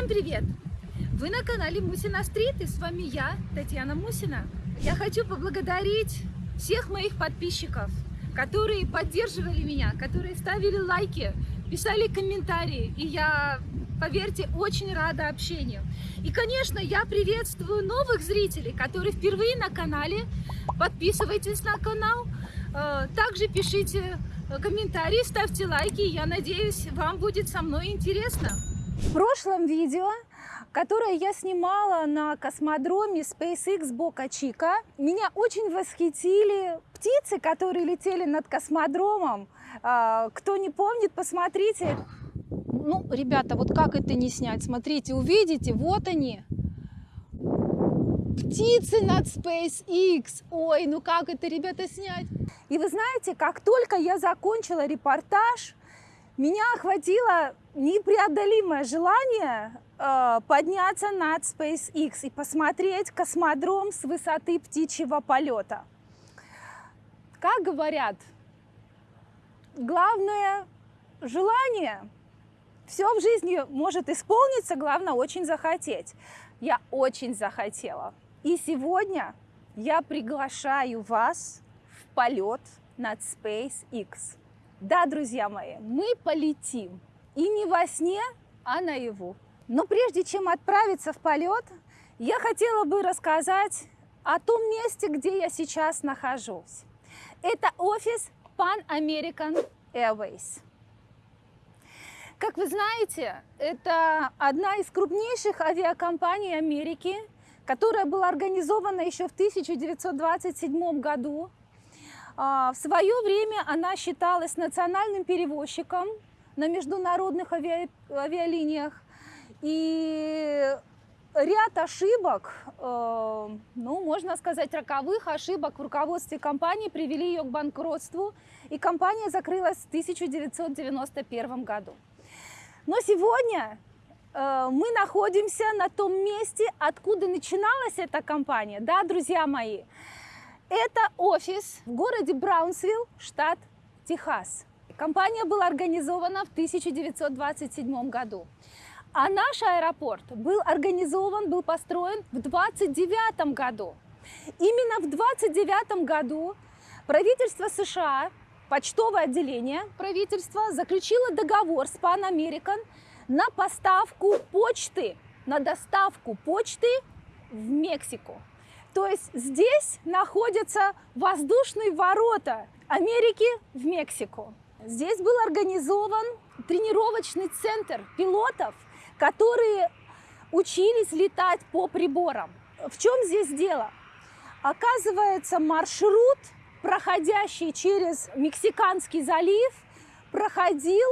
Всем привет! Вы на канале Мусина Стрит и с вами я, Татьяна Мусина. Я хочу поблагодарить всех моих подписчиков, которые поддерживали меня, которые ставили лайки, писали комментарии. И я, поверьте, очень рада общению. И, конечно, я приветствую новых зрителей, которые впервые на канале. Подписывайтесь на канал. Э, также пишите комментарии, ставьте лайки. Я надеюсь, вам будет со мной интересно. В прошлом видео, которое я снимала на космодроме SpaceX Бока Чика, меня очень восхитили птицы, которые летели над космодромом. А, кто не помнит, посмотрите. Ну, ребята, вот как это не снять? Смотрите, увидите, вот они. Птицы над SpaceX. Ой, ну как это, ребята, снять? И вы знаете, как только я закончила репортаж, меня охватило непреодолимое желание э, подняться над SpaceX и посмотреть космодром с высоты птичьего полета. Как говорят, главное желание, все в жизни может исполниться, главное очень захотеть. Я очень захотела. И сегодня я приглашаю вас в полет над SpaceX. Да, друзья мои, мы полетим. И не во сне, а наяву. Но прежде чем отправиться в полет, я хотела бы рассказать о том месте, где я сейчас нахожусь. Это офис Pan American Airways. Как вы знаете, это одна из крупнейших авиакомпаний Америки, которая была организована еще в 1927 году в свое время она считалась национальным перевозчиком на международных ави... авиалиниях. И ряд ошибок, э, ну, можно сказать, роковых ошибок в руководстве компании привели ее к банкротству, и компания закрылась в 1991 году. Но сегодня э, мы находимся на том месте, откуда начиналась эта компания, да, друзья мои. Это офис в городе Браунсвилл, штат Техас. Компания была организована в 1927 году. А наш аэропорт был организован, был построен в 29 году. Именно в 29 году правительство США, почтовое отделение правительства, заключило договор с Pan American на поставку почты, на доставку почты в Мексику. То есть здесь находятся воздушные ворота Америки в Мексику. Здесь был организован тренировочный центр пилотов, которые учились летать по приборам. В чем здесь дело? Оказывается, маршрут, проходящий через Мексиканский залив, проходил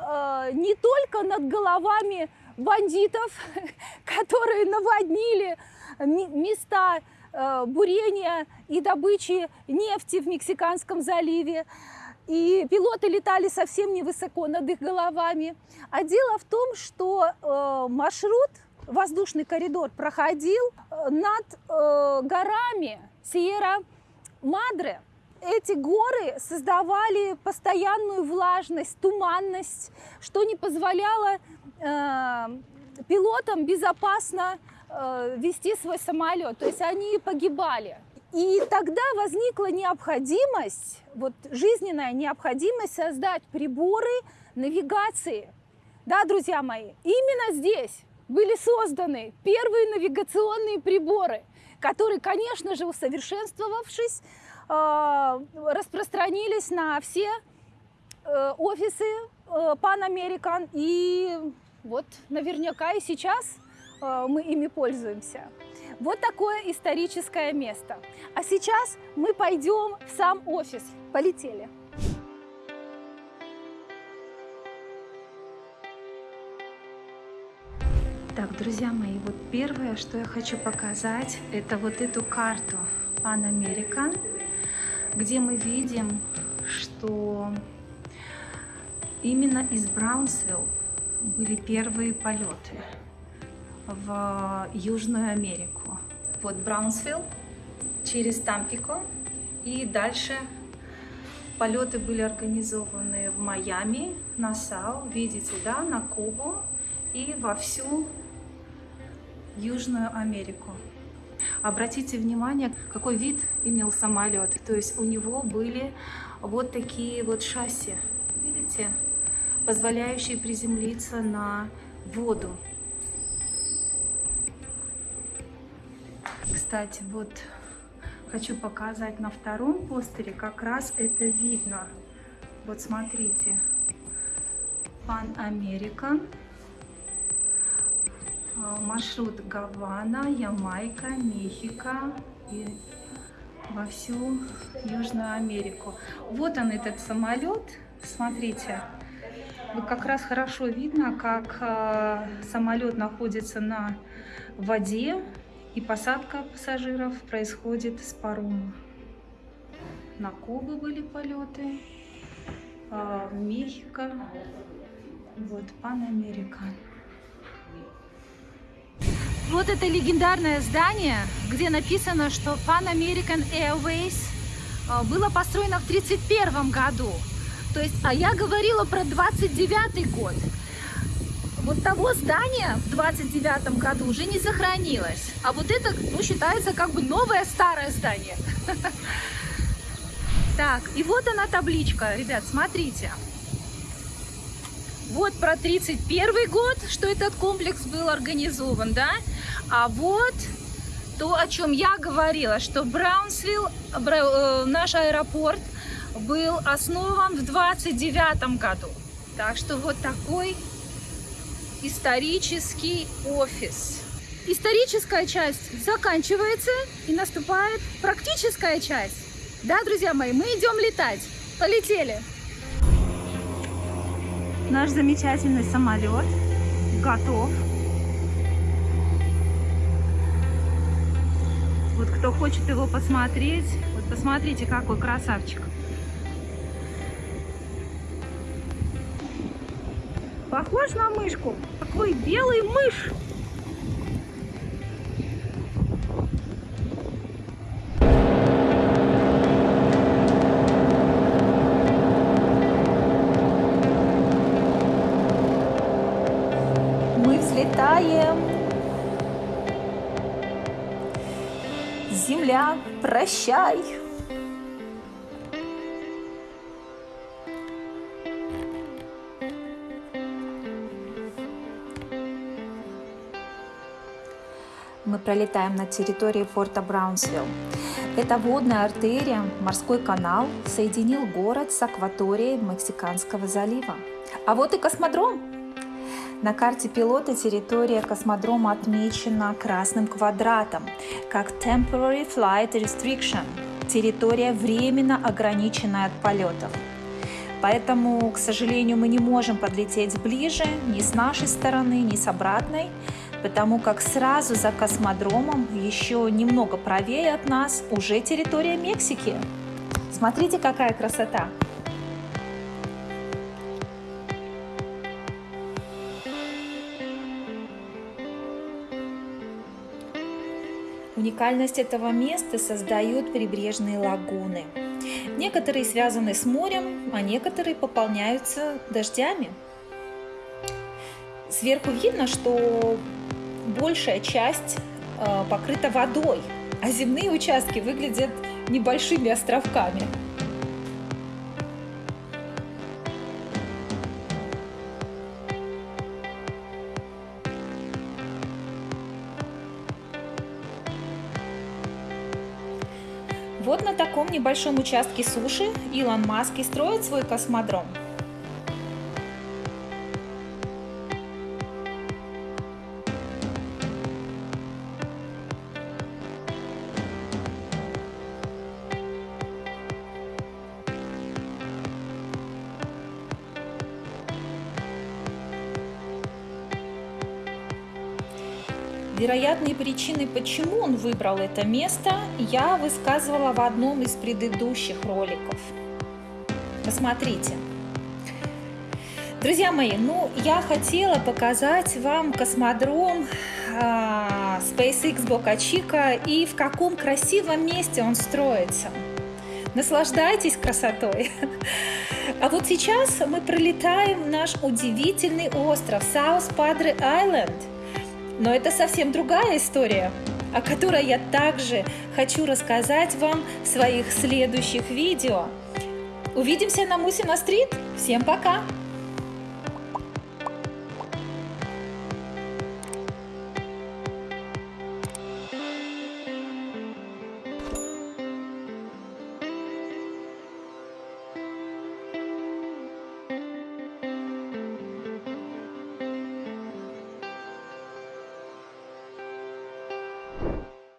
э, не только над головами бандитов, которые наводнили места э, бурения и добычи нефти в Мексиканском заливе. И пилоты летали совсем невысоко над их головами. А дело в том, что э, маршрут, воздушный коридор проходил э, над горами Сьерра-Мадре. Эти горы создавали постоянную влажность, туманность, что не позволяло пилотам безопасно Э, вести свой самолет, то есть они погибали. И тогда возникла необходимость, вот жизненная необходимость создать приборы навигации. Да, друзья мои, именно здесь были созданы первые навигационные приборы, которые, конечно же, усовершенствовавшись, э, распространились на все э, офисы Pan American. И вот наверняка и сейчас Э, мы ими пользуемся. Вот такое историческое место. А сейчас мы пойдем в сам офис. Полетели. Так, друзья мои, вот первое, что я хочу показать, это вот эту карту Pan American, где мы видим, что именно из Браунсвилл были первые полеты в Южную Америку. Вот Браунсвилл, через Тампико и дальше полеты были организованы в Майами, Нассау, видите, да, на Кубу и во всю Южную Америку. Обратите внимание, какой вид имел самолет. То есть у него были вот такие вот шасси, видите, позволяющие приземлиться на воду. Кстати, вот хочу показать на втором постере, как раз это видно. Вот смотрите, Пан Америка, маршрут Гавана, Ямайка, Мехико и во всю Южную Америку. Вот он этот самолет, смотрите, как раз хорошо видно, как э, самолет находится на воде, и посадка пассажиров происходит с парома. На Кубы были полеты, э, в Мехико, вот Пан Америка. Вот это легендарное здание, где написано, что Pan American Airways э, было построено в 1931 году. То есть, а я говорила про 29 год вот того здания в 29 году уже не сохранилось. А вот это, ну, считается как бы новое старое здание. Так, и вот она табличка, ребят, смотрите. Вот про 31 год, что этот комплекс был организован, да? А вот то, о чем я говорила, что Браунсвилл, э, наш аэропорт, был основан в 29 году. Так что вот такой исторический офис. Историческая часть заканчивается и наступает практическая часть. Да, друзья мои, мы идем летать. Полетели! Наш замечательный самолет готов. Вот кто хочет его посмотреть, вот посмотрите, какой красавчик. Похож на мышку. Какой белый мышь. Земля, прощай. мы пролетаем над территорией форта Браунсвилл. Эта водная артерия, морской канал, соединил город с акваторией Мексиканского залива. А вот и космодром. На карте пилота территория космодрома отмечена красным квадратом, как Temporary Flight Restriction – территория временно ограниченная от полетов. Поэтому, к сожалению, мы не можем подлететь ближе ни с нашей стороны, ни с обратной, потому как сразу за космодромом, еще немного правее от нас, уже территория Мексики. Смотрите, какая красота! Уникальность этого места создают прибрежные лагуны. Некоторые связаны с морем, а некоторые пополняются дождями. Сверху видно, что большая часть э, покрыта водой, а земные участки выглядят небольшими островками. Вот на таком небольшом участке суши Илон Маск и строит свой космодром. Вероятные причины, почему он выбрал это место, я высказывала в одном из предыдущих роликов. Посмотрите. Друзья мои, ну я хотела показать вам космодром э, SpaceX Бока Чика и в каком красивом месте он строится. Наслаждайтесь красотой. А вот сейчас мы пролетаем наш удивительный остров Саус Падре Айленд. Но это совсем другая история, о которой я также хочу рассказать вам в своих следующих видео. Увидимся на Мусина стрит. Всем пока!